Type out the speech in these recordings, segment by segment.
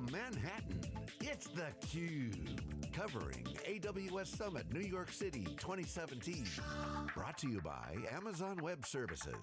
From Manhattan, it's theCUBE. Covering AWS Summit New York City 2017. Brought to you by Amazon Web Services.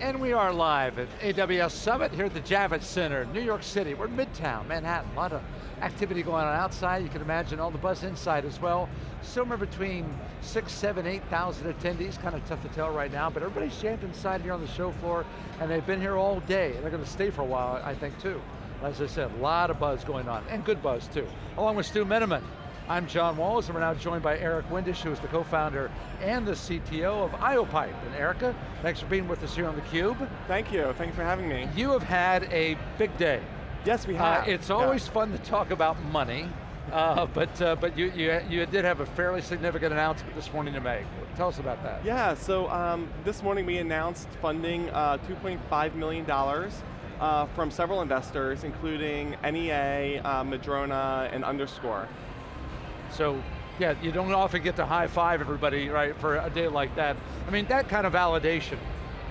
And we are live at AWS Summit here at the Javits Center, New York City. We're Midtown, Manhattan. A lot of activity going on outside. You can imagine all the buzz inside as well. Somewhere between six, seven, 8,000 attendees. Kind of tough to tell right now, but everybody's jammed inside here on the show floor and they've been here all day. And they're going to stay for a while, I think, too. As I said, a lot of buzz going on, and good buzz, too. Along with Stu Miniman. I'm John Walls, and we're now joined by Eric Windisch, who is the co-founder and the CTO of IOPipe. And Erica, thanks for being with us here on theCUBE. Thank you, thanks for having me. You have had a big day. Yes, we have. Uh, it's always yeah. fun to talk about money, uh, but uh, but you, you, you did have a fairly significant announcement this morning to make. Tell us about that. Yeah, so um, this morning we announced funding uh, $2.5 million uh, from several investors, including NEA, uh, Madrona, and Underscore. So, yeah, you don't often get to high five everybody, right, for a day like that. I mean, that kind of validation,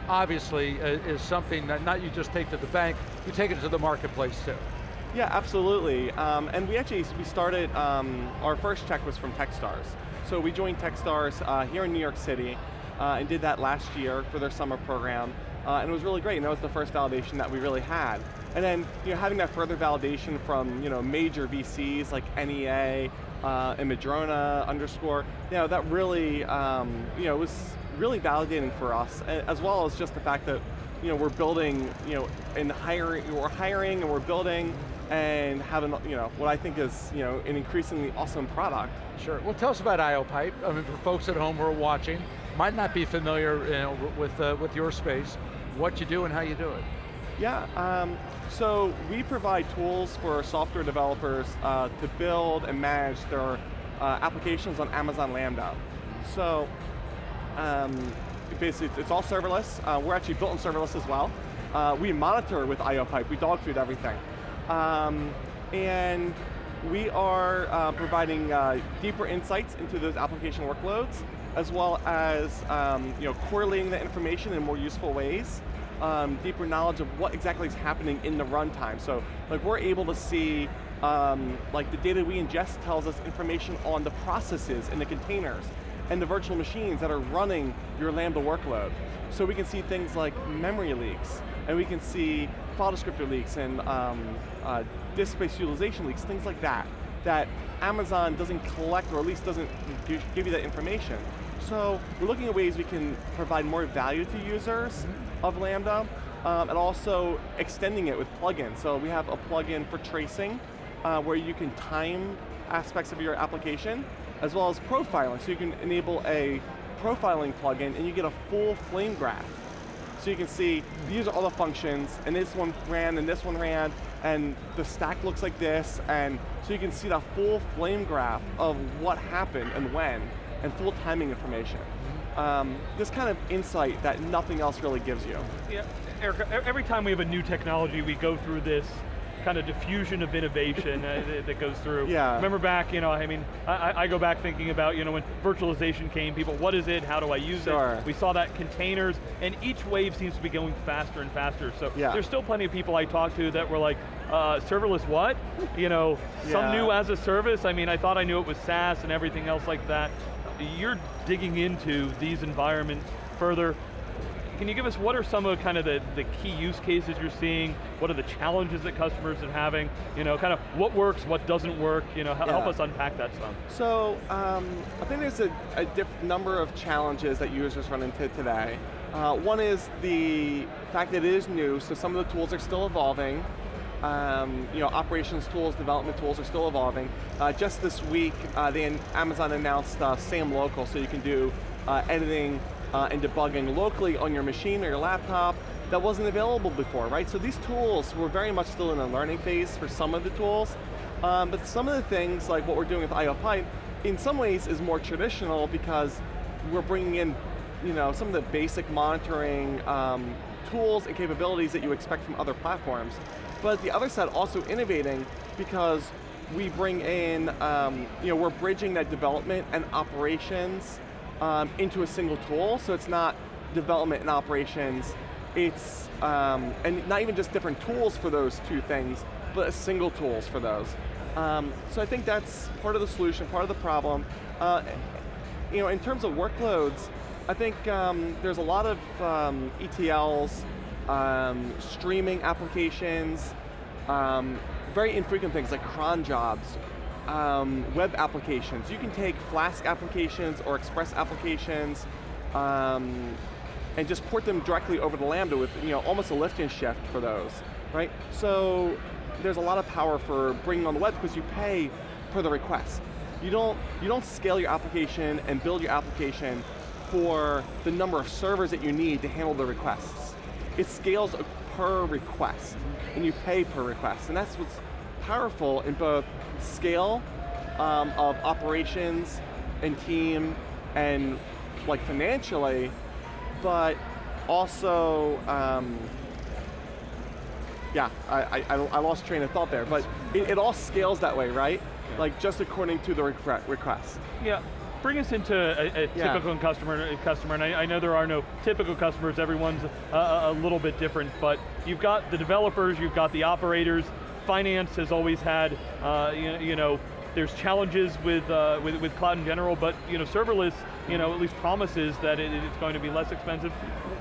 obviously, uh, is something that not you just take to the bank, you take it to the marketplace too. Yeah, absolutely. Um, and we actually, we started, um, our first check was from Techstars. So we joined Techstars uh, here in New York City uh, and did that last year for their summer program. Uh, and it was really great, and that was the first validation that we really had. And then you know, having that further validation from you know, major VCs like NEA, uh, and Madrona underscore, you know, that really um, you know, was really validating for us, as well as just the fact that you know, we're building, you know, and hiring, we're hiring and we're building and having, you know, what I think is, you know, an increasingly awesome product. Sure, well tell us about IOPipe. I mean, for folks at home who are watching, might not be familiar you know, with, uh, with your space, what you do and how you do it. Yeah, um, so we provide tools for software developers uh, to build and manage their uh, applications on Amazon Lambda. So um, basically it's all serverless. Uh, we're actually built in serverless as well. Uh, we monitor with IOPipe, we dog food everything. Um, and we are uh, providing uh, deeper insights into those application workloads, as well as um, you know, correlating the information in more useful ways um, deeper knowledge of what exactly is happening in the runtime. So like we're able to see, um, like the data we ingest tells us information on the processes and the containers and the virtual machines that are running your Lambda workload. So we can see things like memory leaks, and we can see file descriptor leaks and um, uh, disk space utilization leaks, things like that, that Amazon doesn't collect or at least doesn't give you that information. So we're looking at ways we can provide more value to users mm -hmm. of Lambda, um, and also extending it with plugins. So we have a plugin for tracing, uh, where you can time aspects of your application, as well as profiling. So you can enable a profiling plugin and you get a full flame graph. So you can see, these are all the functions, and this one ran, and this one ran, and the stack looks like this, and so you can see the full flame graph of what happened and when and full timing information. Um, this kind of insight that nothing else really gives you. Yeah, Eric, every time we have a new technology, we go through this kind of diffusion of innovation uh, that goes through. Yeah. Remember back, you know, I mean, I, I, go back thinking about, you know, when virtualization came, people, what is it, how do I use sure. it? We saw that containers, and each wave seems to be going faster and faster, so yeah. there's still plenty of people I talk to that were like, uh, serverless what? You know, yeah. some new as a service, I mean, I thought I knew it was SaaS and everything else like that you're digging into these environments further. Can you give us, what are some of kind of the, the key use cases you're seeing? What are the challenges that customers are having? You know, kind of what works, what doesn't work? You know, yeah. help us unpack that some. So, um, I think there's a, a number of challenges that users run into today. Uh, one is the fact that it is new, so some of the tools are still evolving um, you know, operations tools, development tools are still evolving. Uh, just this week, uh, they, Amazon announced uh, SAM Local, so you can do uh, editing uh, and debugging locally on your machine or your laptop. That wasn't available before, right? So these tools were very much still in a learning phase for some of the tools, um, but some of the things, like what we're doing with IOPipe, in some ways is more traditional because we're bringing in you know, some of the basic monitoring um, tools and capabilities that you expect from other platforms but the other side also innovating because we bring in, um, you know, we're bridging that development and operations um, into a single tool, so it's not development and operations it's, um, and not even just different tools for those two things, but single tools for those. Um, so I think that's part of the solution, part of the problem. Uh, you know, in terms of workloads, I think um, there's a lot of um, ETLs, um, streaming applications, very infrequent things like cron jobs, um, web applications. You can take Flask applications or Express applications um, and just port them directly over to Lambda with you know, almost a lift and shift for those, right? So there's a lot of power for bringing on the web because you pay per the request. You don't, you don't scale your application and build your application for the number of servers that you need to handle the requests. It scales per request, and you pay per request, and that's what's powerful in both scale um, of operations and team and like financially, but also um, yeah, I, I, I, lost train of thought there, but it, it all scales that way, right? Yeah. Like just according to the request. Yeah, bring us into a, a yeah. typical customer, customer, and I, I, know there are no typical customers, everyone's a, a, little bit different, but you've got the developers, you've got the operators, finance has always had, uh, you, you know, there's challenges with, uh, with, with cloud in general, but you know, serverless, you know, at least promises that it, it's going to be less expensive.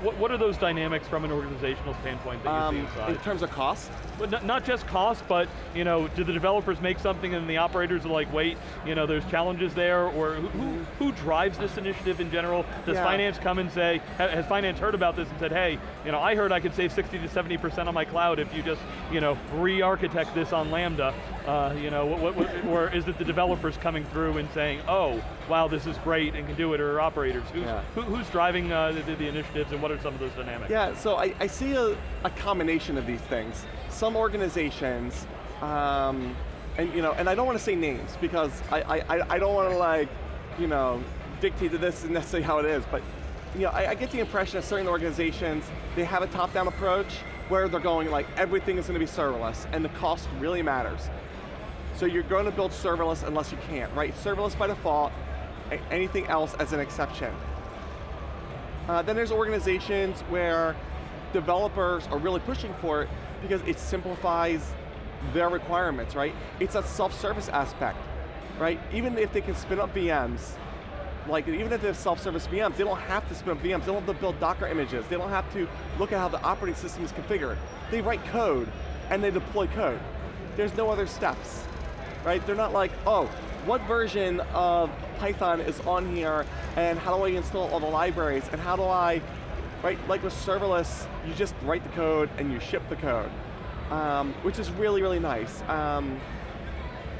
What, what are those dynamics from an organizational standpoint that um, you see inside? In terms of cost? But not, not just cost, but you know, do the developers make something and the operators are like, wait, you know, there's challenges there, or who, who drives this initiative in general? Does yeah. finance come and say, has finance heard about this and said, hey, you know, I heard I could save 60 to 70% on my cloud if you just, you know, re-architect this on Lambda, uh, you know, what, what, or is it the developers coming through and saying, oh, wow, this is great and can do it, or operators? Who's, yeah. who, who's driving uh, the, the, initiatives and what are some of those dynamics? Yeah, so I, I see a, a, combination of these things. Some organizations, um, and you know, and I don't want to say names because I, I, I don't want to like, you know, dictate to this is necessarily how it is, but you know, I, I get the impression that certain organizations, they have a top-down approach where they're going like, everything is going to be serverless, and the cost really matters. So you're going to build serverless unless you can't, right? Serverless by default, anything else as an exception. Uh, then there's organizations where developers are really pushing for it because it simplifies their requirements, right? It's a self-service aspect, right? Even if they can spin up VMs, like even if they have self-service VMs, they don't have to spin up VMs, they don't have to build Docker images, they don't have to look at how the operating system is configured. They write code and they deploy code. There's no other steps, right? They're not like, oh, what version of Python is on here and how do I install all the libraries and how do I, right, like with serverless, you just write the code and you ship the code, um, which is really, really nice. Um,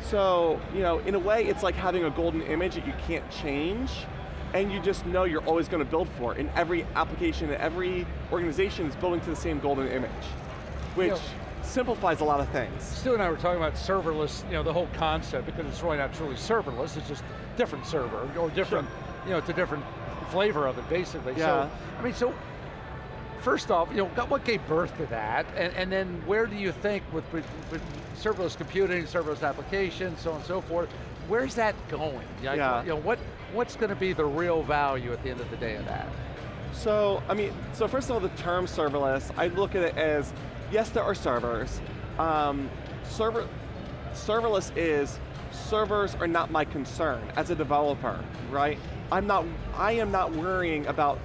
so, you know, in a way, it's like having a golden image that you can't change, and you just know you're always going to build for it. And every application, every organization is building to the same golden image, which you know, simplifies a lot of things. Stu and I were talking about serverless, you know, the whole concept, because it's really not truly serverless, it's just different server, or different, sure. you know, it's a different flavor of it, basically. Yeah. So, I mean, so first off, you know, what gave birth to that, and, and then where do you think with, with, with, serverless computing, serverless applications, so on and so forth, where's that going? yeah. You know, what, what's going to be the real value at the end of the day of that? So, I mean, so first of all, the term serverless, I look at it as, yes, there are servers. Um, server, serverless is, servers are not my concern as a developer, right? I'm not, I am not worrying about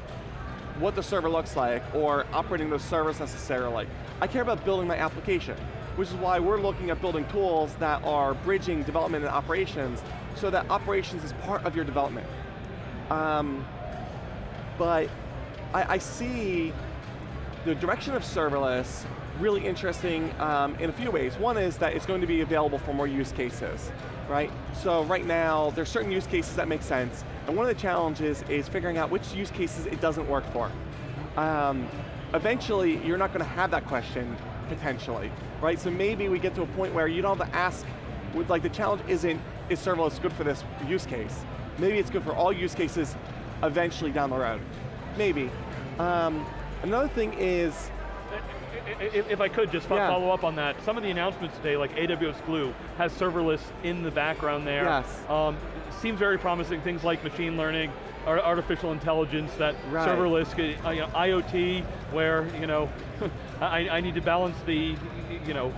what the server looks like or operating those servers necessarily. I care about building my application, which is why we're looking at building tools that are bridging development and operations so that operations is part of your development. Um, but I, I, see the direction of serverless really interesting um, in a few ways. One is that it's going to be available for more use cases, right? So right now, there's certain use cases that make sense, and one of the challenges is figuring out which use cases it doesn't work for. Um, eventually, you're not going to have that question, potentially, right? So maybe we get to a point where you don't have to ask, like the challenge isn't, is serverless good for this use case? Maybe it's good for all use cases eventually down the road. Maybe. Um, another thing is, if I could just yeah. follow up on that, some of the announcements today, like AWS Glue, has serverless in the background there. Yes. Um, seems very promising, things like machine learning, artificial intelligence, that right. serverless, uh, you know, IoT, where you know, I, I need to balance the, you know,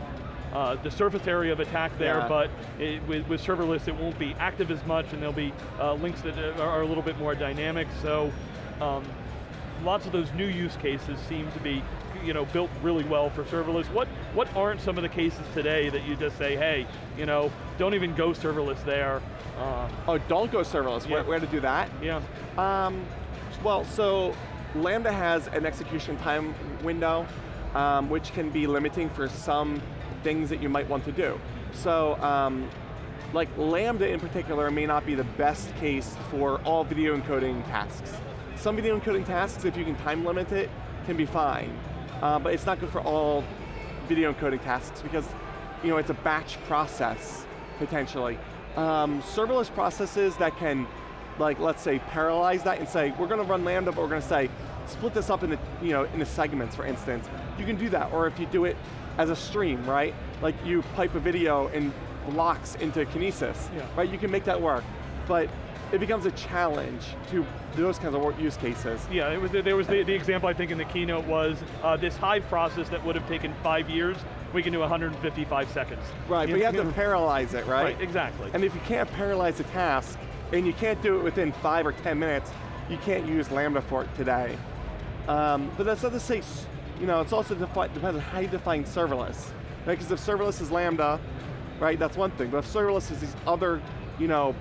uh, the surface area of attack there, yeah. but it, with, with, serverless it won't be active as much and there'll be uh, links that are a little bit more dynamic, so um, lots of those new use cases seem to be you know, built really well for serverless. What, what aren't some of the cases today that you just say, hey, you know, don't even go serverless there. Uh, oh, don't go serverless, yeah. where, where to do that? Yeah. Um, well, so Lambda has an execution time window, um, which can be limiting for some things that you might want to do. So, um, like Lambda in particular may not be the best case for all video encoding tasks. Some video encoding tasks, if you can time limit it, can be fine. Uh, but it's not good for all video encoding tasks because you know, it's a batch process, potentially. Um, serverless processes that can, like, let's say, parallelize that and say, we're going to run Lambda, but we're going to say, split this up into, you know, into segments, for instance. You can do that, or if you do it as a stream, right? Like you pipe a video in blocks into Kinesis, yeah. right? You can make that work. But it becomes a challenge to those kinds of use cases. Yeah, it was, there was the, the example I think in the keynote was uh, this Hive process that would have taken five years, we can do 155 seconds. Right, you but you have to parallelize it, right? Right, exactly. And if you can't parallelize a task, and you can't do it within five or 10 minutes, you can't use Lambda for it today. Um, but that's not to say, you know, it's also depends on how you define serverless. Right? Because right? if serverless is Lambda, right, that's one thing. But if serverless is these other, you know,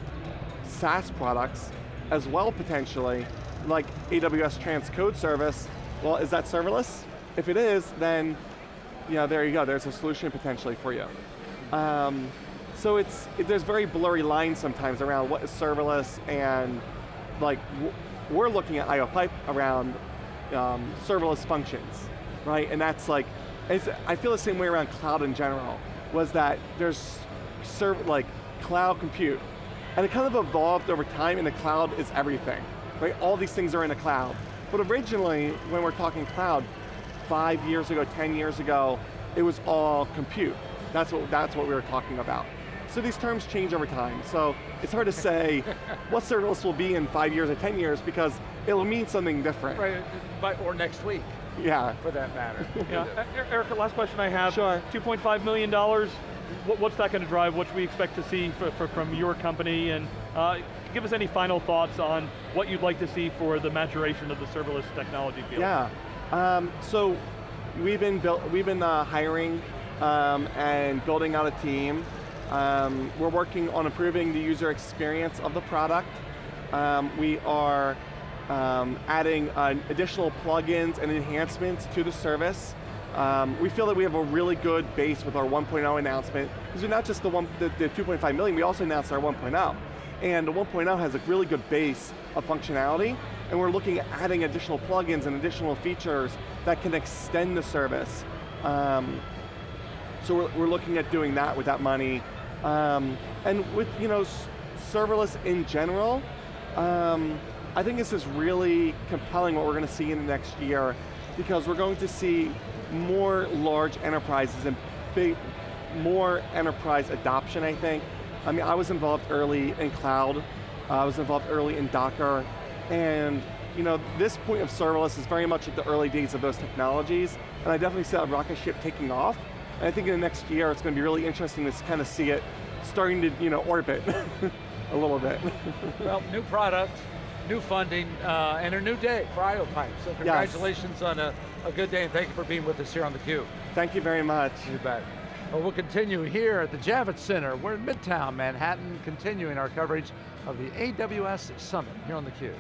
SaaS products as well potentially, like AWS Transcode Service, well, is that serverless? If it is, then you know, there you go, there's a solution potentially for you. Um, so it's, it, there's very blurry lines sometimes around what is serverless and like, we're looking at IOPipe around um, serverless functions, right? And that's like, I feel the same way around cloud in general, was that there's serv like cloud compute, and it kind of evolved over time and the cloud is everything, right? All these things are in the cloud. But originally, when we're talking cloud, five years ago, 10 years ago, it was all compute. That's what, that's what we were talking about. So these terms change over time. So it's hard to say what serverless will be in five years or 10 years because it'll mean something different. Right, but, or next week. Yeah. For that matter. yeah. Erica, last question I have. Sure. $2.5 million, what's that going to drive? What should we expect to see for, for, from your company? And uh, give us any final thoughts on what you'd like to see for the maturation of the serverless technology field. Yeah, um, so we've been, built, we've been uh, hiring um, and building out a team. Um, we're working on improving the user experience of the product. Um, we are um, adding uh, additional plugins and enhancements to the service. Um, we feel that we have a really good base with our 1.0 announcement, because we're not just the, one, the, the 2.5 million, we also announced our 1.0. And the 1.0 has a really good base of functionality, and we're looking at adding additional plugins and additional features that can extend the service. Um, so we're, we're, looking at doing that with that money. Um, and with you know, serverless in general, um, I think this is really compelling what we're going to see in the next year because we're going to see more large enterprises and big, more enterprise adoption, I think. I mean, I was involved early in cloud, uh, I was involved early in Docker, and you know, this point of serverless is very much at the early days of those technologies, and I definitely see that rocket ship taking off. And I think in the next year, it's going to be really interesting to kind of see it starting to, you know, orbit a little bit. well, new product, new funding, uh, and a new day for IOPipe. So congratulations yes. on a, a good day, and thank you for being with us here on theCUBE. Thank you very much. You bet. Well, we'll continue here at the Javits Center. We're in Midtown Manhattan, continuing our coverage of the AWS Summit here on theCUBE.